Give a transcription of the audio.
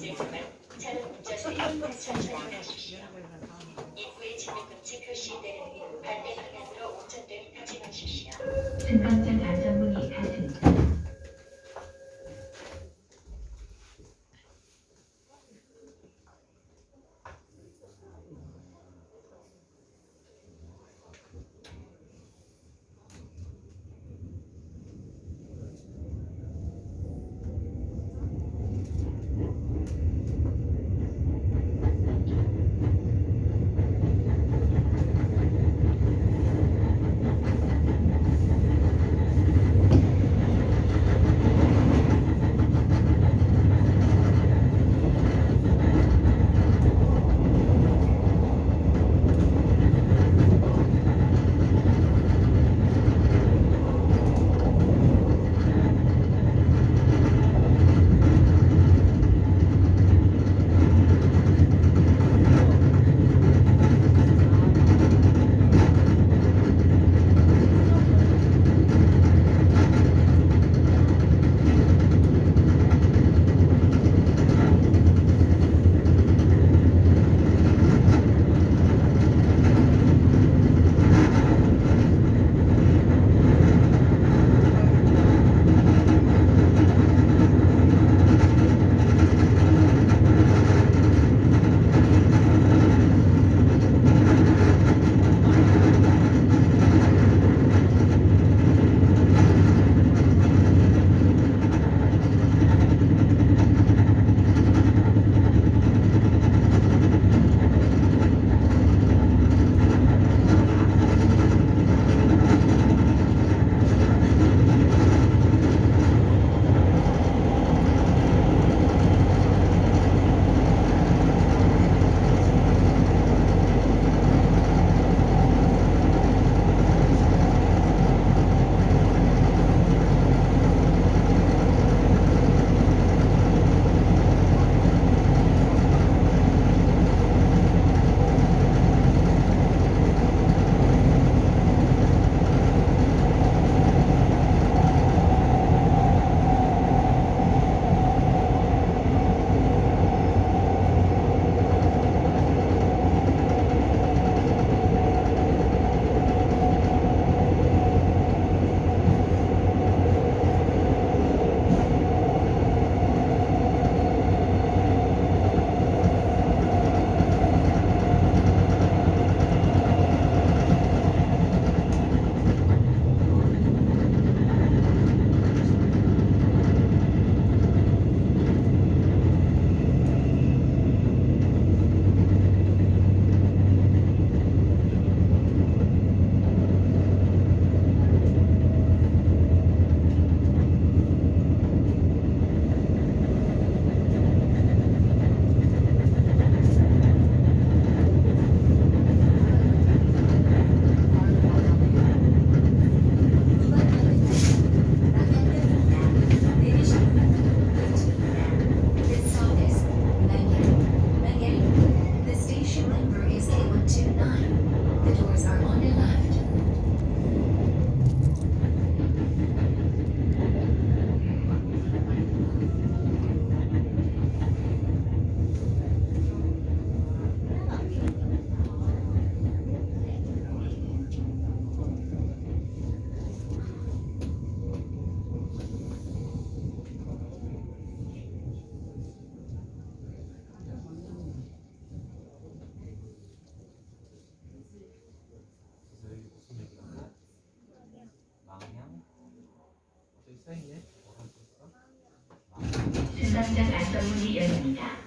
운전대 천천히 운하십시오. 입구에 진입 금지 표시 내리는 방향으로 운전대를 타지 마십시오. 승강장 안전문이 열립니다.